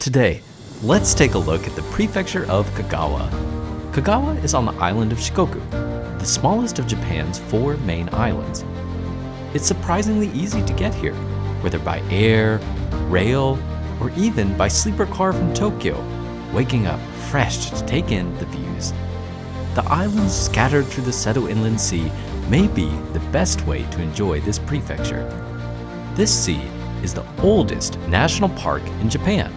Today, let's take a look at the prefecture of Kagawa. Kagawa is on the island of Shikoku, the smallest of Japan's four main islands. It's surprisingly easy to get here, whether by air, rail, or even by sleeper car from Tokyo, waking up fresh to take in the views. The islands scattered through the Seto Inland Sea may be the best way to enjoy this prefecture. This sea is the oldest national park in Japan.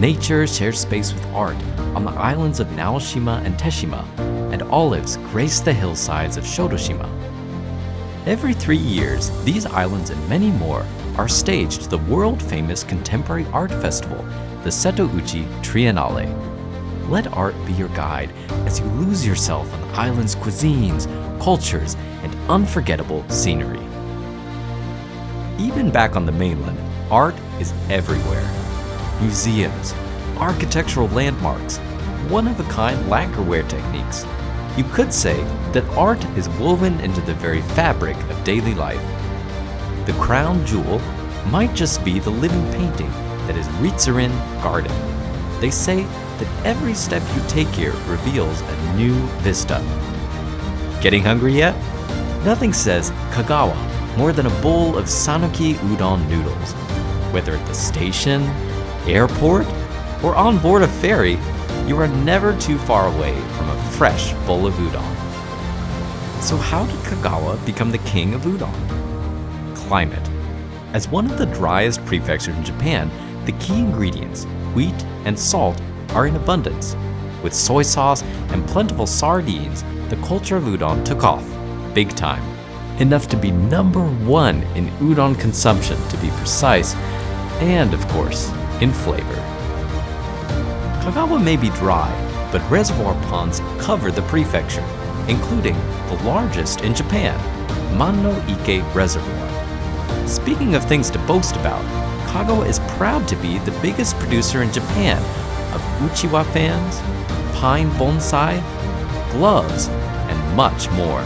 Nature shares space with art on the islands of Naoshima and Teshima, and olives grace the hillsides of Shodoshima. Every three years, these islands and many more are staged to the world-famous contemporary art festival, the Setouchi Triennale. Let art be your guide as you lose yourself on the island's cuisines, cultures, and unforgettable scenery. Even back on the mainland, art is everywhere. Museums, architectural landmarks, one-of-a-kind lacquerware techniques. You could say that art is woven into the very fabric of daily life. The crown jewel might just be the living painting that is Ritsurin Garden. They say that every step you take here reveals a new vista. Getting hungry yet? Nothing says Kagawa more than a bowl of Sanuki udon noodles. Whether at the station, airport, or on board a ferry, you are never too far away from a fresh bowl of udon. So how did Kagawa become the king of udon? Climate. As one of the driest prefectures in Japan, the key ingredients, wheat and salt, are in abundance. With soy sauce and plentiful sardines, the culture of udon took off, big time. Enough to be number one in udon consumption to be precise, and of course, in flavor. Kagawa may be dry, but reservoir ponds cover the prefecture, including the largest in Japan, Manno Ike Reservoir. Speaking of things to boast about, Kagawa is proud to be the biggest producer in Japan of Uchiwa fans, pine bonsai, gloves, and much more.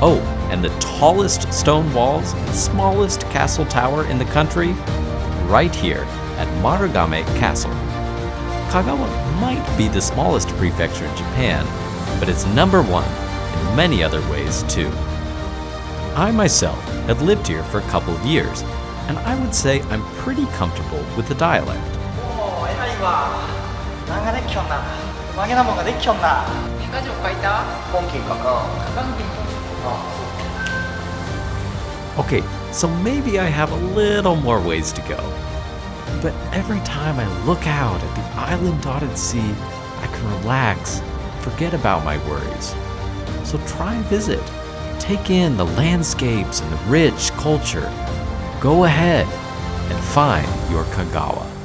Oh, and the tallest stone walls and smallest castle tower in the country? Right here at Marugame Castle. Kagawa might be the smallest prefecture in Japan, but it's number one in many other ways too. I myself have lived here for a couple of years, and I would say I'm pretty comfortable with the dialect. Okay, so maybe I have a little more ways to go, but every time I look out at the island dotted sea, I can relax, forget about my worries. So try visit. Take in the landscapes and the rich culture. Go ahead and find your Kagawa.